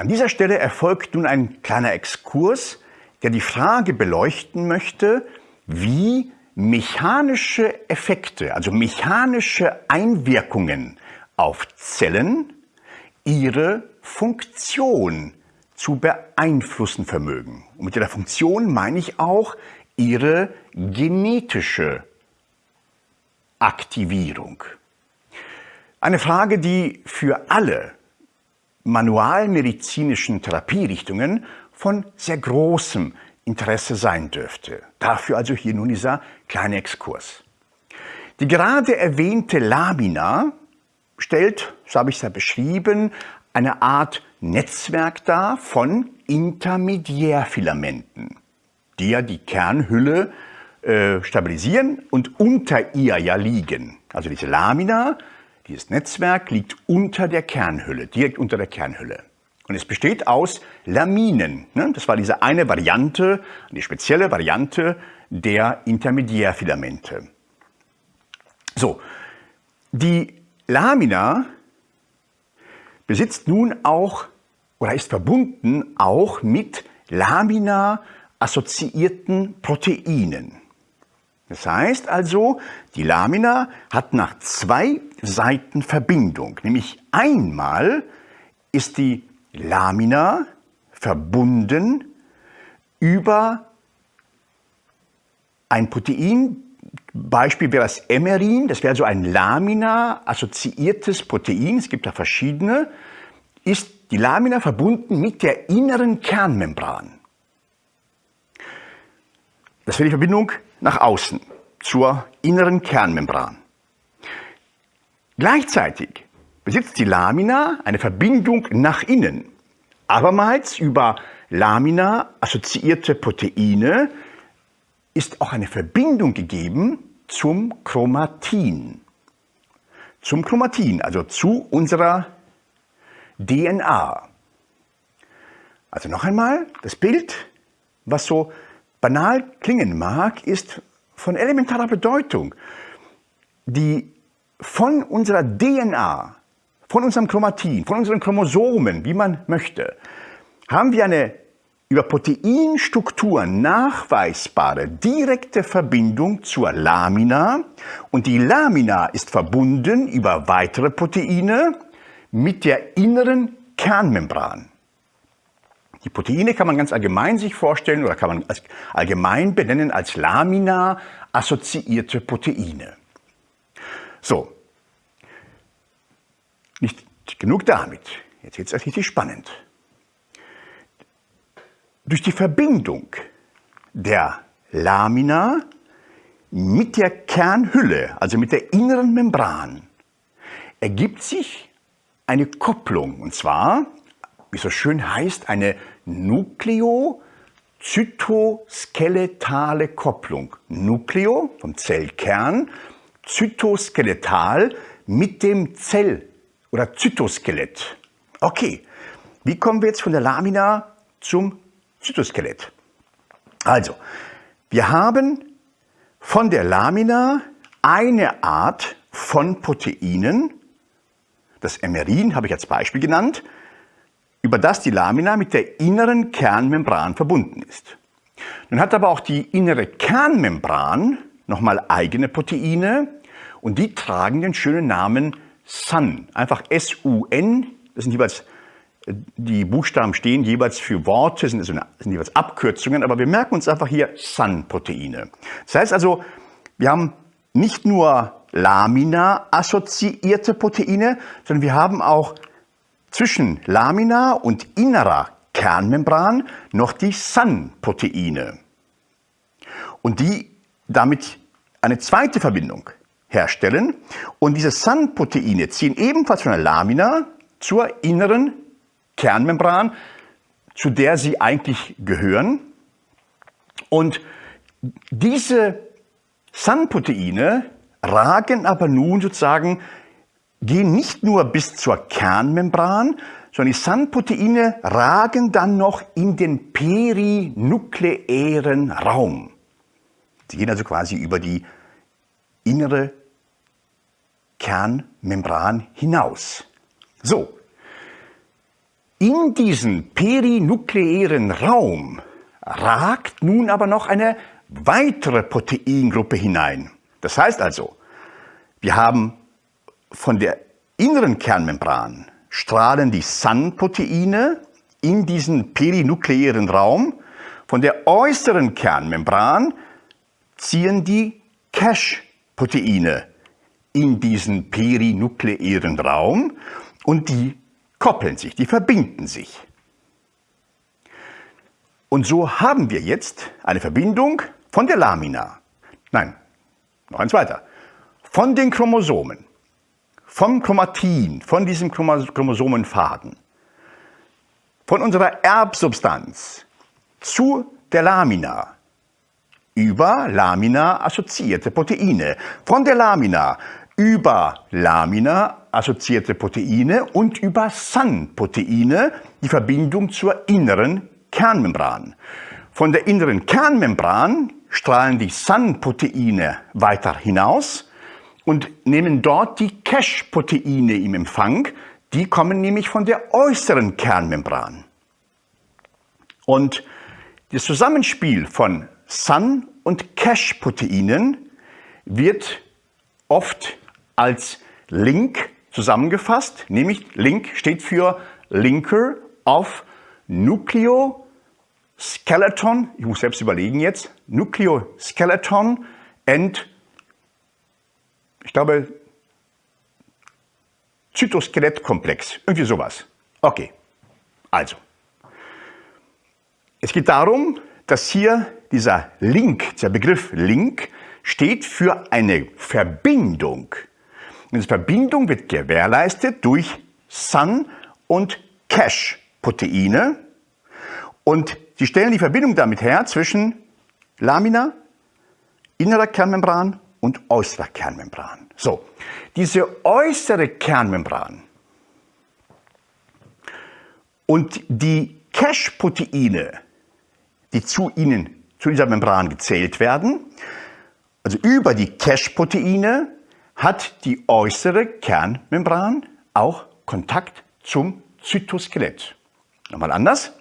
An dieser Stelle erfolgt nun ein kleiner Exkurs, der die Frage beleuchten möchte, wie mechanische Effekte, also mechanische Einwirkungen auf Zellen ihre Funktion zu beeinflussen vermögen. Und mit der Funktion meine ich auch ihre genetische Aktivierung. Eine Frage, die für alle manualmedizinischen Therapierichtungen von sehr großem Interesse sein dürfte. Dafür also hier nun dieser kleine Exkurs. Die gerade erwähnte Lamina stellt, so habe ich es ja beschrieben, eine Art Netzwerk dar von Intermediärfilamenten, die ja die Kernhülle äh, stabilisieren und unter ihr ja liegen. Also diese Lamina, dieses Netzwerk liegt unter der Kernhülle, direkt unter der Kernhülle. Und es besteht aus Laminen. Ne? Das war diese eine Variante, eine spezielle Variante der Intermediärfilamente. So, die Lamina besitzt nun auch oder ist verbunden auch mit Lamina-assoziierten Proteinen. Das heißt also, die Lamina hat nach zwei Seiten Verbindung. Nämlich einmal ist die Lamina verbunden über ein Protein, Beispiel wäre das Emerin, das wäre so ein Lamina-assoziiertes Protein, es gibt da verschiedene, ist die Lamina verbunden mit der inneren Kernmembran. Das wäre die Verbindung nach außen, zur inneren Kernmembran. Gleichzeitig besitzt die Lamina eine Verbindung nach innen, abermals über Lamina assoziierte Proteine ist auch eine Verbindung gegeben zum Chromatin. Zum Chromatin, also zu unserer DNA. Also noch einmal, das Bild, was so banal klingen mag, ist von elementarer Bedeutung. Die von unserer DNA, von unserem Chromatin, von unseren Chromosomen, wie man möchte, haben wir eine über Proteinstrukturen nachweisbare direkte Verbindung zur Lamina und die Lamina ist verbunden über weitere Proteine mit der inneren Kernmembran. Die Proteine kann man ganz allgemein sich vorstellen oder kann man allgemein benennen als Lamina-assoziierte Proteine. So, nicht genug damit. Jetzt wird es richtig spannend. Durch die Verbindung der Lamina mit der Kernhülle, also mit der inneren Membran, ergibt sich eine Kopplung. Und zwar, wie es so schön heißt, eine Nukleo-zytoskeletale Kopplung. Nukleo vom Zellkern, zytoskeletal mit dem Zell- oder Zytoskelett. Okay, wie kommen wir jetzt von der Lamina zum Zytoskelett? Also, wir haben von der Lamina eine Art von Proteinen, das Emerin habe ich als Beispiel genannt, über das die Lamina mit der inneren Kernmembran verbunden ist. Nun hat aber auch die innere Kernmembran nochmal eigene Proteine und die tragen den schönen Namen SUN. Einfach S-U-N, das sind jeweils, äh, die Buchstaben stehen jeweils für Worte, sind, sind jeweils Abkürzungen, aber wir merken uns einfach hier SUN-Proteine. Das heißt also, wir haben nicht nur Lamina-assoziierte Proteine, sondern wir haben auch zwischen Lamina und innerer Kernmembran noch die SUN-Proteine. Und die damit eine zweite Verbindung herstellen. Und diese SUN-Proteine ziehen ebenfalls von der Lamina zur inneren Kernmembran, zu der sie eigentlich gehören. Und diese SUN-Proteine ragen aber nun sozusagen, gehen nicht nur bis zur Kernmembran, sondern die SAN-Proteine ragen dann noch in den perinukleären Raum. Sie gehen also quasi über die innere Kernmembran hinaus. So, In diesen perinukleären Raum ragt nun aber noch eine weitere Proteingruppe hinein. Das heißt also, wir haben von der inneren Kernmembran strahlen die Sun-Proteine in diesen perinukleären Raum. Von der äußeren Kernmembran ziehen die Cache-Proteine in diesen perinukleären Raum und die koppeln sich, die verbinden sich. Und so haben wir jetzt eine Verbindung von der Lamina, nein, noch eins weiter, von den Chromosomen, vom Chromatin, von diesem Chromosomenfaden, von unserer Erbsubstanz zu der Lamina, über Lamina-assoziierte Proteine, von der Lamina über Lamina-assoziierte Proteine und über Sun-Proteine die Verbindung zur inneren Kernmembran. Von der inneren Kernmembran strahlen die Sun-Proteine weiter hinaus und nehmen dort die Cache-Proteine im Empfang. Die kommen nämlich von der äußeren Kernmembran. Und das Zusammenspiel von Sun- und Cache-Proteinen wird oft als Link zusammengefasst, nämlich Link steht für Linker of Nucleoskeleton, ich muss selbst überlegen jetzt, Nucleoskeleton and, ich glaube, Zytoskelettkomplex, irgendwie sowas. Okay, also. Es geht darum, dass hier dieser Link, der Begriff Link, steht für eine Verbindung. Diese Verbindung wird gewährleistet durch Sun- und Cache-Proteine. Und sie stellen die Verbindung damit her zwischen Lamina, innerer Kernmembran und äußerer Kernmembran. So, diese äußere Kernmembran und die Cache-Proteine, die zu ihnen zu dieser Membran gezählt werden. Also über die Cache-Proteine hat die äußere Kernmembran auch Kontakt zum Zytoskelett. Nochmal anders.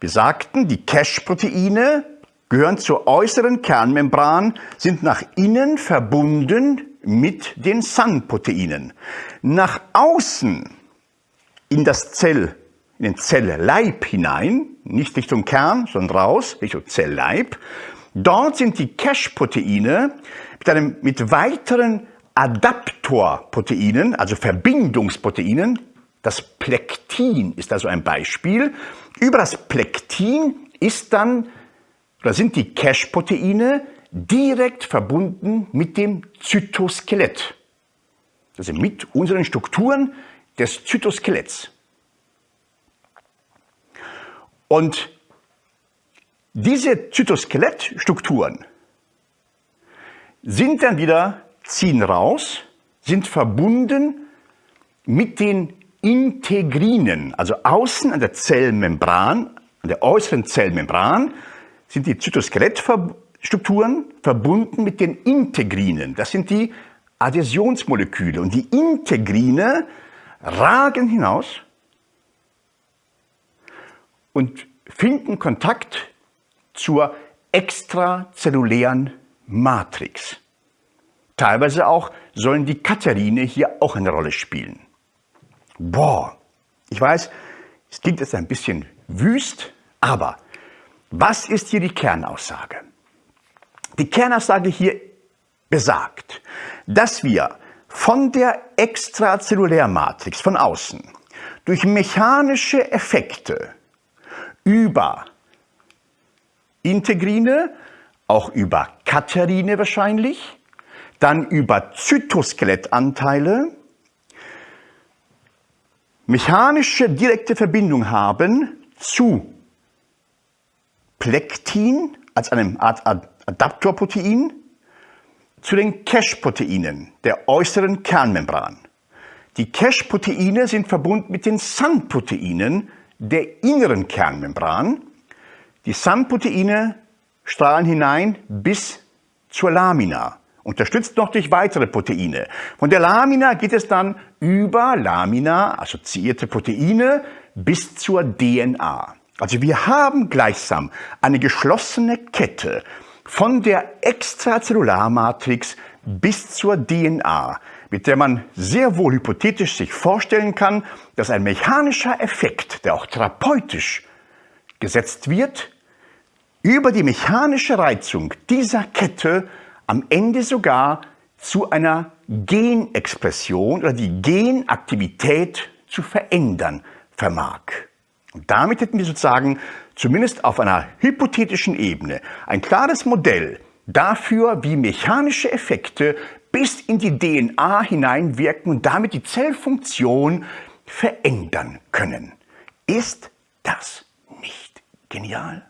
Wir sagten, die Cache-Proteine gehören zur äußeren Kernmembran, sind nach innen verbunden mit den Sun-Proteinen. Nach außen in das Zell in den Zellleib hinein, nicht Richtung Kern, sondern raus, Richtung Zellleib. Dort sind die Cache-Proteine mit, einem, mit weiteren Adaptorproteinen, also Verbindungsproteinen, das Plektin ist also ein Beispiel. Über das Plektin ist dann, oder sind die Cache-Proteine direkt verbunden mit dem Zytoskelett. Also mit unseren Strukturen des Zytoskeletts. Und diese Zytoskelettstrukturen sind dann wieder, ziehen raus, sind verbunden mit den Integrinen, also außen an der Zellmembran, an der äußeren Zellmembran, sind die Zytoskelettstrukturen verbunden mit den Integrinen. Das sind die Adhäsionsmoleküle. Und die Integrine ragen hinaus und finden Kontakt zur extrazellulären Matrix. Teilweise auch sollen die Katharine hier auch eine Rolle spielen. Boah, ich weiß, es klingt jetzt ein bisschen wüst, aber was ist hier die Kernaussage? Die Kernaussage hier besagt, dass wir von der Extrazellulärmatrix von außen durch mechanische Effekte über Integrine, auch über Katerine wahrscheinlich, dann über Zytoskelettanteile, mechanische direkte Verbindung haben zu Plektin als einem Art Adaptorprotein, zu den Cache-Proteinen der äußeren Kernmembran. Die Cache-Proteine sind verbunden mit den Sun-Proteinen der inneren Kernmembran. Die SAM-Proteine strahlen hinein bis zur Lamina, unterstützt noch durch weitere Proteine. Von der Lamina geht es dann über Lamina, assoziierte Proteine, bis zur DNA. Also wir haben gleichsam eine geschlossene Kette von der Extrazellularmatrix bis zur DNA, mit der man sehr wohl hypothetisch sich vorstellen kann, dass ein mechanischer Effekt, der auch therapeutisch gesetzt wird, über die mechanische Reizung dieser Kette am Ende sogar zu einer Genexpression oder die Genaktivität zu verändern vermag. Und damit hätten wir sozusagen zumindest auf einer hypothetischen Ebene ein klares Modell dafür, wie mechanische Effekte bis in die DNA hineinwirken und damit die Zellfunktion verändern können. Ist das nicht genial?